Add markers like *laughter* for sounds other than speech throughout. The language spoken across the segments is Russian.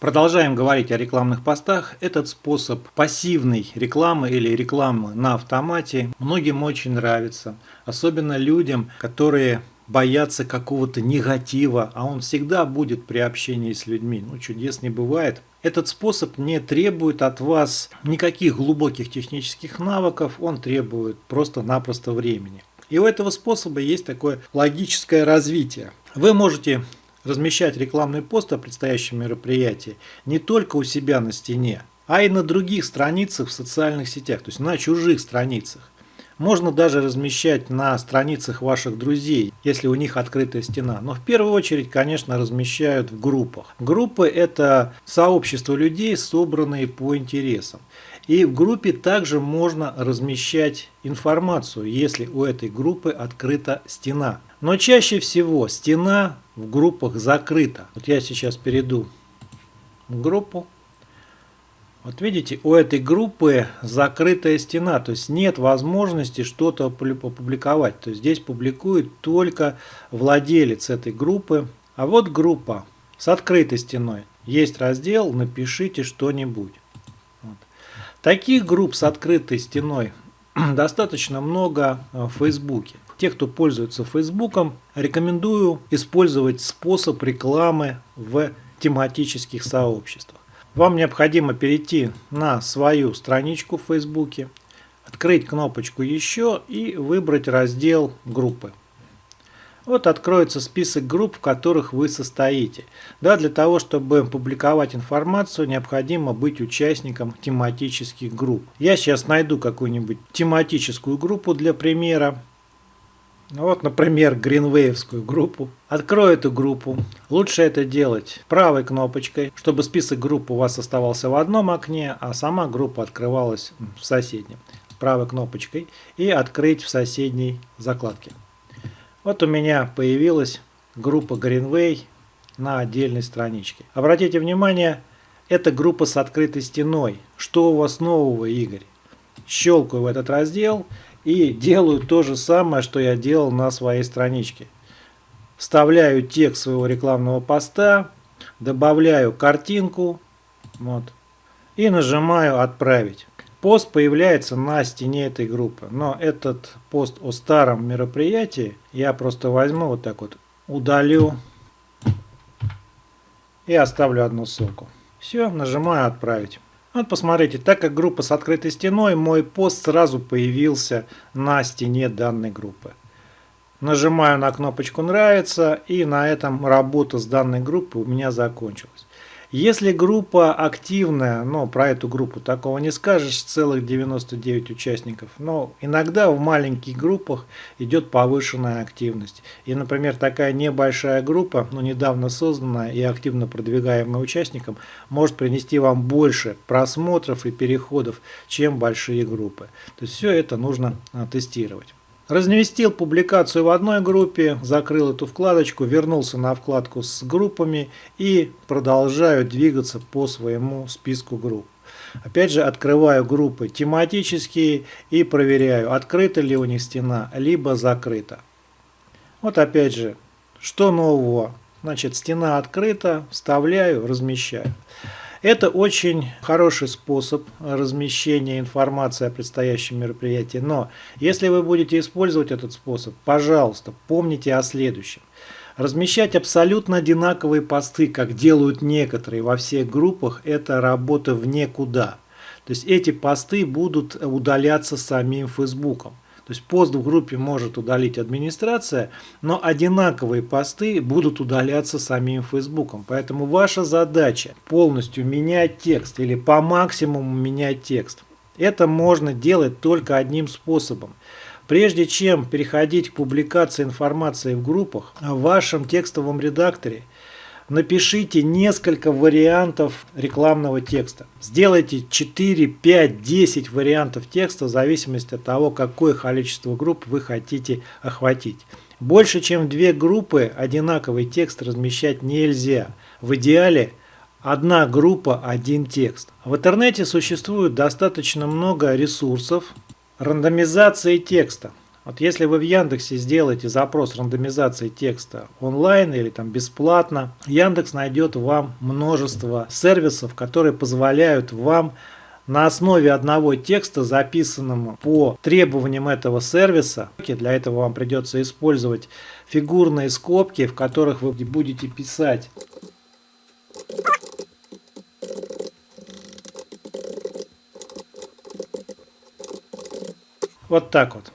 Продолжаем говорить о рекламных постах. Этот способ пассивной рекламы или рекламы на автомате многим очень нравится. Особенно людям, которые боятся какого-то негатива, а он всегда будет при общении с людьми. Ну, чудес не бывает. Этот способ не требует от вас никаких глубоких технических навыков, он требует просто-напросто времени. И у этого способа есть такое логическое развитие. Вы можете размещать рекламный пост о предстоящем мероприятии не только у себя на стене, а и на других страницах в социальных сетях, то есть на чужих страницах. Можно даже размещать на страницах ваших друзей, если у них открытая стена. Но в первую очередь, конечно, размещают в группах. Группы – это сообщество людей, собранные по интересам. И в группе также можно размещать информацию, если у этой группы открыта стена. Но чаще всего стена в группах закрыта. Вот я сейчас перейду в группу. Вот видите, у этой группы закрытая стена, то есть нет возможности что-то опубликовать. То есть здесь публикует только владелец этой группы. А вот группа с открытой стеной. Есть раздел «Напишите что-нибудь». Вот. Таких групп с открытой стеной *clears throat* достаточно много в Фейсбуке. Те, кто пользуется Фейсбуком, рекомендую использовать способ рекламы в тематических сообществах. Вам необходимо перейти на свою страничку в Фейсбуке, открыть кнопочку «Еще» и выбрать раздел «Группы». Вот откроется список групп, в которых вы состоите. Да, для того, чтобы публиковать информацию, необходимо быть участником тематических групп. Я сейчас найду какую-нибудь тематическую группу для примера. Вот, например, гринвеевскую группу. Открою эту группу. Лучше это делать правой кнопочкой, чтобы список групп у вас оставался в одном окне, а сама группа открывалась в соседнем. Правой кнопочкой и открыть в соседней закладке. Вот у меня появилась группа Greenway на отдельной страничке. Обратите внимание, это группа с открытой стеной. Что у вас нового, Игорь? Щелкаю в этот раздел и делаю то же самое, что я делал на своей страничке. Вставляю текст своего рекламного поста, добавляю картинку вот, и нажимаю «Отправить». Пост появляется на стене этой группы, но этот пост о старом мероприятии я просто возьму вот так вот, удалю и оставлю одну ссылку. Все, нажимаю «Отправить». Вот посмотрите, так как группа с открытой стеной, мой пост сразу появился на стене данной группы. Нажимаю на кнопочку «Нравится» и на этом работа с данной группой у меня закончилась. Если группа активная, но про эту группу такого не скажешь, целых 99 участников, но иногда в маленьких группах идет повышенная активность. И, например, такая небольшая группа, но недавно созданная и активно продвигаемая участникам, может принести вам больше просмотров и переходов, чем большие группы. То есть все это нужно а, тестировать. Разместил публикацию в одной группе, закрыл эту вкладочку, вернулся на вкладку с группами и продолжаю двигаться по своему списку групп. Опять же открываю группы тематические и проверяю, открыта ли у них стена, либо закрыта. Вот опять же, что нового? Значит, стена открыта, вставляю, размещаю. Это очень хороший способ размещения информации о предстоящем мероприятии. Но если вы будете использовать этот способ, пожалуйста, помните о следующем. Размещать абсолютно одинаковые посты, как делают некоторые во всех группах, это работа в никуда. То есть эти посты будут удаляться самим Фейсбуком. То есть пост в группе может удалить администрация, но одинаковые посты будут удаляться самим Фейсбуком. Поэтому ваша задача полностью менять текст или по максимуму менять текст. Это можно делать только одним способом. Прежде чем переходить к публикации информации в группах, в вашем текстовом редакторе – напишите несколько вариантов рекламного текста. Сделайте 4, 5, 10 вариантов текста в зависимости от того, какое количество групп вы хотите охватить. Больше чем две группы одинаковый текст размещать нельзя. В идеале одна группа, один текст. В интернете существует достаточно много ресурсов рандомизации текста. Вот если вы в Яндексе сделаете запрос рандомизации текста онлайн или там бесплатно, Яндекс найдет вам множество сервисов, которые позволяют вам на основе одного текста, записанного по требованиям этого сервиса, для этого вам придется использовать фигурные скобки, в которых вы будете писать Вот так вот.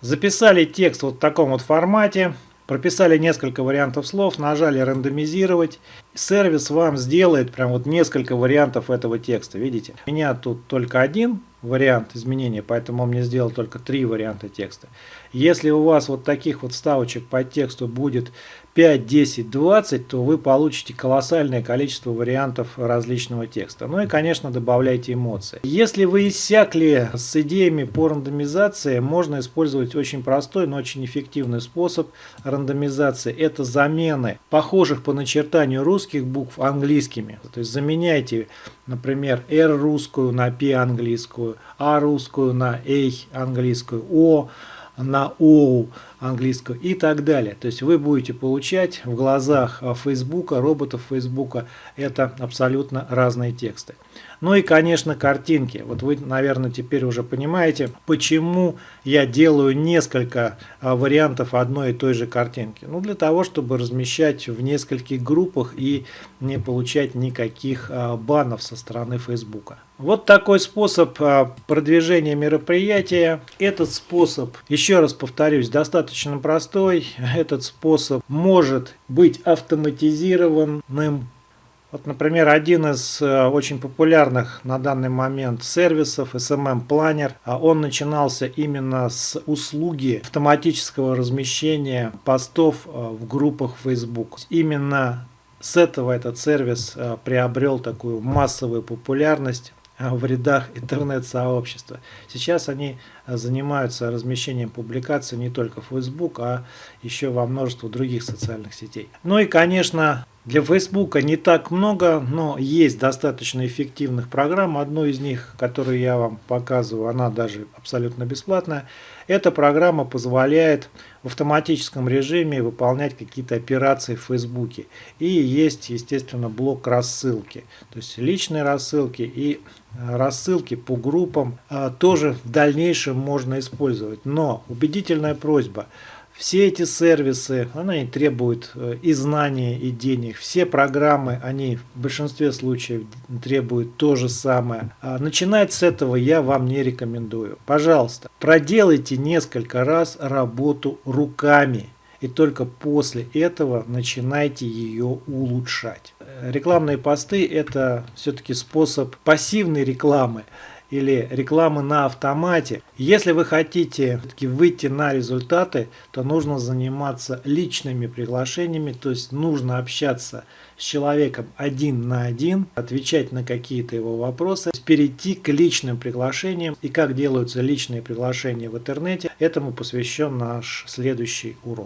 Записали текст вот в таком вот формате, прописали несколько вариантов слов, нажали рандомизировать. Сервис вам сделает прям вот несколько вариантов этого текста, видите? У меня тут только один вариант изменения, поэтому он мне сделал только три варианта текста. Если у вас вот таких вот ставочек по тексту будет 5, 10, 20, то вы получите колоссальное количество вариантов различного текста. Ну и, конечно, добавляйте эмоции. Если вы иссякли с идеями по рандомизации, можно использовать очень простой, но очень эффективный способ рандомизации. Это замены похожих по начертанию русских букв английскими. То есть заменяйте, например, R русскую на P английскую, A русскую на A английскую, O на OU английского и так далее. То есть вы будете получать в глазах Фейсбука, роботов Фейсбука, это абсолютно разные тексты. Ну и, конечно, картинки. Вот вы, наверное, теперь уже понимаете, почему я делаю несколько а, вариантов одной и той же картинки. Ну, для того, чтобы размещать в нескольких группах и не получать никаких а, банов со стороны Фейсбука. Вот такой способ а, продвижения мероприятия. Этот способ, еще раз повторюсь, достаточно простой. Этот способ может быть автоматизированным вот, например, один из э, очень популярных на данный момент сервисов SMM Planner, а он начинался именно с услуги автоматического размещения постов э, в группах Facebook. Именно с этого этот сервис э, приобрел такую массовую популярность в рядах интернет-сообщества. Сейчас они занимаются размещением публикаций не только в Facebook, а еще во множество других социальных сетей. Ну и, конечно, для Facebook не так много, но есть достаточно эффективных программ. Одну из них, которую я вам показываю, она даже абсолютно бесплатная. Эта программа позволяет в автоматическом режиме выполнять какие-то операции в Facebook. И есть, естественно, блок рассылки. То есть личные рассылки и рассылки по группам а, тоже в дальнейшем можно использовать. Но убедительная просьба – все эти сервисы, они требуют э, и знаний, и денег. Все программы, они в большинстве случаев требуют то же самое. А начинать с этого я вам не рекомендую. Пожалуйста, проделайте несколько раз работу руками. И только после этого начинайте ее улучшать. Рекламные посты это все-таки способ пассивной рекламы или рекламы на автомате. Если вы хотите выйти на результаты, то нужно заниматься личными приглашениями, то есть нужно общаться с человеком один на один, отвечать на какие-то его вопросы, перейти к личным приглашениям. И как делаются личные приглашения в интернете, этому посвящен наш следующий урок.